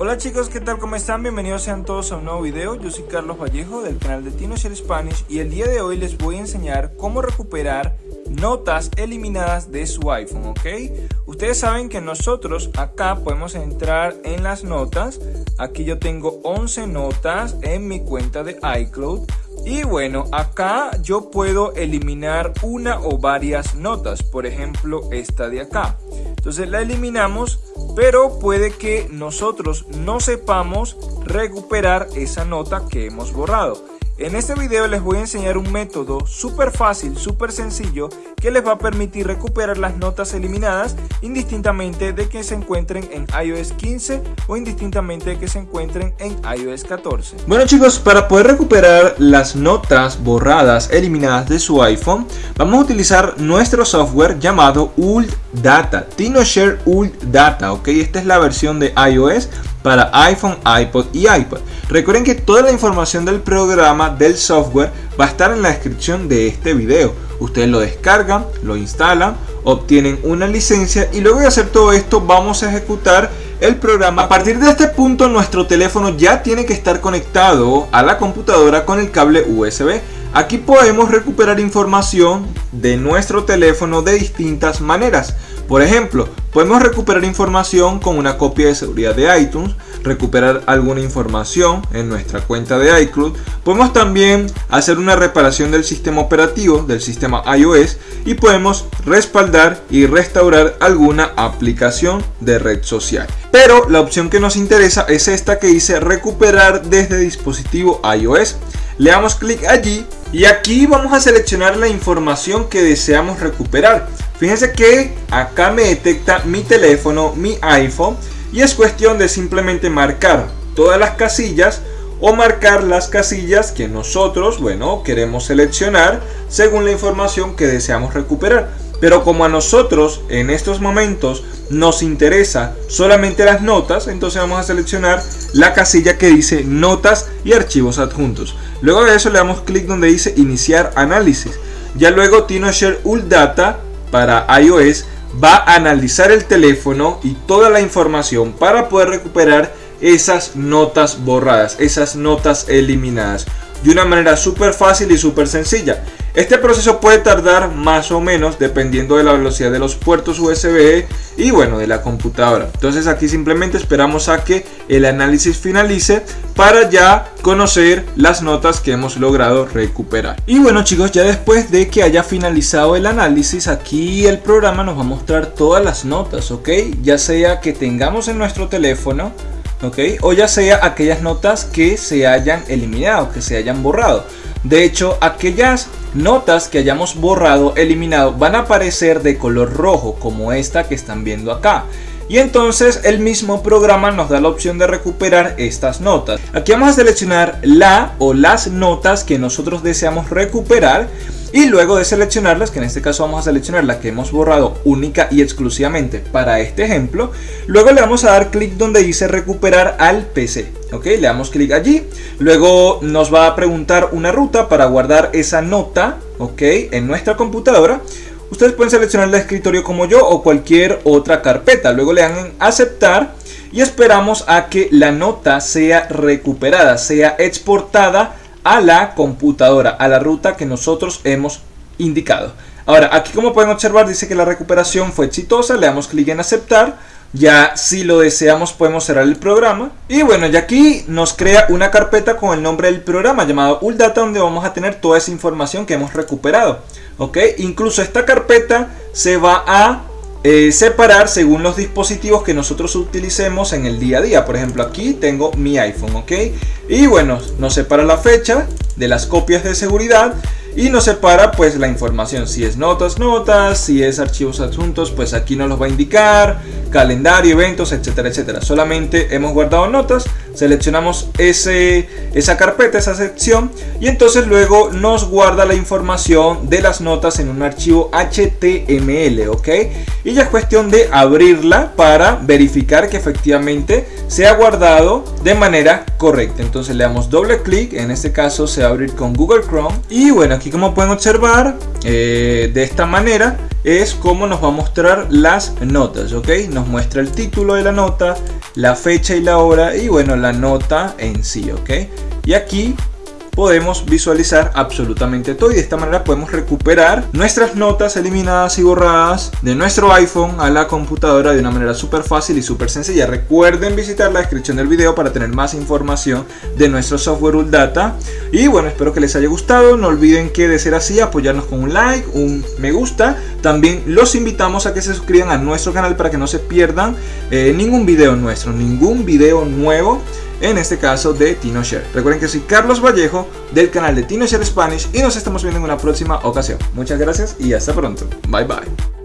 Hola chicos, ¿qué tal? ¿Cómo están? Bienvenidos sean todos a un nuevo video. Yo soy Carlos Vallejo del canal de TinoShare Spanish y el día de hoy les voy a enseñar cómo recuperar notas eliminadas de su iPhone, ¿ok? Ustedes saben que nosotros acá podemos entrar en las notas. Aquí yo tengo 11 notas en mi cuenta de iCloud. Y bueno, acá yo puedo eliminar una o varias notas, por ejemplo esta de acá. Entonces la eliminamos, pero puede que nosotros no sepamos recuperar esa nota que hemos borrado. En este video les voy a enseñar un método súper fácil, súper sencillo que les va a permitir recuperar las notas eliminadas indistintamente de que se encuentren en iOS 15 o indistintamente de que se encuentren en iOS 14. Bueno chicos, para poder recuperar las notas borradas, eliminadas de su iPhone, vamos a utilizar nuestro software llamado Ult Data, TinoShare Ult Data, ok, esta es la versión de iOS para iPhone, iPod y iPad. Recuerden que toda la información del programa, del software, va a estar en la descripción de este video. Ustedes lo descargan, lo instalan, obtienen una licencia y luego de hacer todo esto vamos a ejecutar el programa. A partir de este punto nuestro teléfono ya tiene que estar conectado a la computadora con el cable USB. Aquí podemos recuperar información de nuestro teléfono de distintas maneras. Por ejemplo, podemos recuperar información con una copia de seguridad de iTunes, recuperar alguna información en nuestra cuenta de iCloud. Podemos también hacer una reparación del sistema operativo, del sistema iOS y podemos respaldar y restaurar alguna aplicación de red social. Pero la opción que nos interesa es esta que dice recuperar desde dispositivo iOS. Le damos clic allí y aquí vamos a seleccionar la información que deseamos recuperar. Fíjense que acá me detecta mi teléfono, mi iPhone y es cuestión de simplemente marcar todas las casillas o marcar las casillas que nosotros, bueno, queremos seleccionar según la información que deseamos recuperar. Pero como a nosotros en estos momentos nos interesa solamente las notas, entonces vamos a seleccionar la casilla que dice notas y archivos adjuntos. Luego de eso le damos clic donde dice iniciar análisis. Ya luego TinoShare Data para iOS va a analizar el teléfono y toda la información para poder recuperar esas notas borradas, esas notas eliminadas de una manera súper fácil y súper sencilla. Este proceso puede tardar más o menos dependiendo de la velocidad de los puertos USB y bueno de la computadora. Entonces aquí simplemente esperamos a que el análisis finalice para ya conocer las notas que hemos logrado recuperar. Y bueno chicos ya después de que haya finalizado el análisis aquí el programa nos va a mostrar todas las notas, ok, ya sea que tengamos en nuestro teléfono ¿ok? O ya sea aquellas notas que se hayan eliminado, que se hayan borrado. De hecho, aquellas notas que hayamos borrado, eliminado, van a aparecer de color rojo, como esta que están viendo acá. Y entonces el mismo programa nos da la opción de recuperar estas notas. Aquí vamos a seleccionar la o las notas que nosotros deseamos recuperar y luego de seleccionarlas, que en este caso vamos a seleccionar la que hemos borrado única y exclusivamente para este ejemplo, luego le vamos a dar clic donde dice recuperar al PC. Ok, le damos clic allí, luego nos va a preguntar una ruta para guardar esa nota, ok, en nuestra computadora. Ustedes pueden seleccionar el escritorio como yo o cualquier otra carpeta. Luego le dan en aceptar y esperamos a que la nota sea recuperada, sea exportada a la computadora, a la ruta que nosotros hemos indicado. Ahora, aquí como pueden observar dice que la recuperación fue exitosa, le damos clic en aceptar. Ya si lo deseamos podemos cerrar el programa. Y bueno, ya aquí nos crea una carpeta con el nombre del programa llamado ULDATA donde vamos a tener toda esa información que hemos recuperado. ¿Ok? Incluso esta carpeta se va a eh, separar según los dispositivos que nosotros utilicemos en el día a día. Por ejemplo, aquí tengo mi iPhone, ¿ok? Y bueno, nos separa la fecha de las copias de seguridad y nos separa pues la información si es notas notas si es archivos adjuntos pues aquí nos los va a indicar calendario eventos etcétera etcétera solamente hemos guardado notas seleccionamos ese, esa carpeta, esa sección y entonces luego nos guarda la información de las notas en un archivo HTML, ¿ok? Y ya es cuestión de abrirla para verificar que efectivamente se ha guardado de manera correcta. Entonces le damos doble clic, en este caso se va a abrir con Google Chrome y bueno, aquí como pueden observar, eh, de esta manera es cómo nos va a mostrar las notas, ¿ok? Nos muestra el título de la nota, la fecha y la hora y bueno, la nota en sí, ¿ok? Y aquí podemos visualizar absolutamente todo y de esta manera podemos recuperar nuestras notas eliminadas y borradas de nuestro iPhone a la computadora de una manera súper fácil y súper sencilla. Recuerden visitar la descripción del video para tener más información de nuestro software Data y bueno, espero que les haya gustado. No olviden que de ser así, apoyarnos con un like, un me gusta. También los invitamos a que se suscriban a nuestro canal para que no se pierdan eh, ningún video nuestro, ningún video nuevo en este caso de TinoShare. Recuerden que soy Carlos Vallejo del canal de TinoShare Spanish y nos estamos viendo en una próxima ocasión. Muchas gracias y hasta pronto. Bye bye.